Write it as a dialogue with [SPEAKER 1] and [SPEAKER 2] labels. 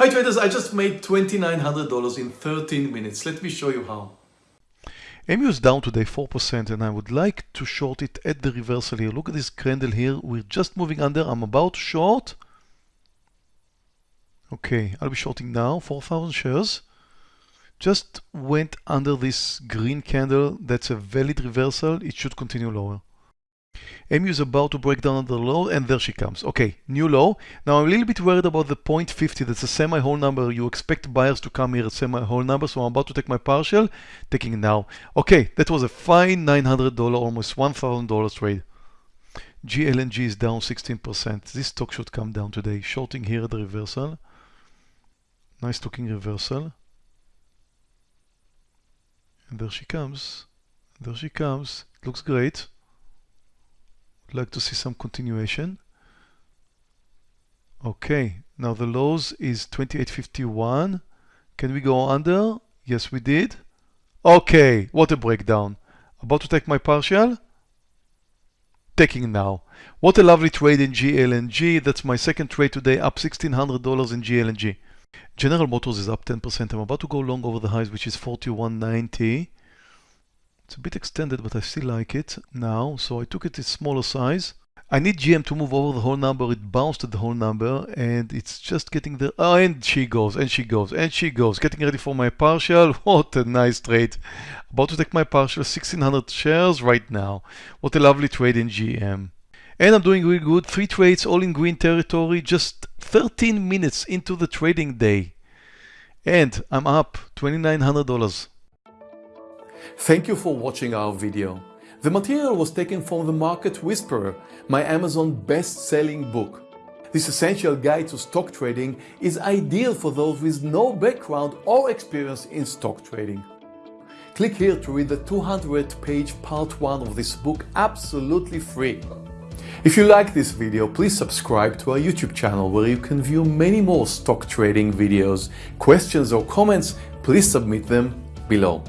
[SPEAKER 1] Hi traders, I just made $2,900 in 13 minutes. Let me show you how.
[SPEAKER 2] MU is down today 4% and I would like to short it at the reversal here. Look at this candle here. We're just moving under. I'm about to short. Okay, I'll be shorting now 4,000 shares. Just went under this green candle. That's a valid reversal. It should continue lower. MU is about to break down the low and there she comes. Okay, new low. Now I'm a little bit worried about the 0.50. That's a semi-whole number. You expect buyers to come here at semi-whole number. So I'm about to take my partial, taking it now. Okay, that was a fine $900, almost $1,000 trade. GLNG is down 16%. This stock should come down today. Shorting here at the reversal. Nice looking reversal. And there she comes. There she comes. Looks great like to see some continuation. Okay, now the lows is 28.51. Can we go under? Yes, we did. Okay, what a breakdown. About to take my partial? Taking now. What a lovely trade in GLNG. That's my second trade today, up $1,600 in GLNG. General Motors is up 10%. I'm about to go long over the highs, which is 41.90. It's a bit extended, but I still like it now. So I took it in smaller size. I need GM to move over the whole number. It bounced at the whole number and it's just getting there. Oh, and she goes, and she goes, and she goes. Getting ready for my partial. What a nice trade. About to take my partial, 1600 shares right now. What a lovely trade in GM. And I'm doing really good. Three trades, all in green territory, just 13 minutes into the trading day. And I'm up $2,900.
[SPEAKER 1] Thank you for watching our video. The material was taken from The Market Whisperer, my Amazon best-selling book. This essential guide to stock trading is ideal for those with no background or experience in stock trading. Click here to read the 200 page part 1 of this book absolutely free. If you like this video, please subscribe to our YouTube channel where you can view many more stock trading videos. Questions or comments, please submit them below.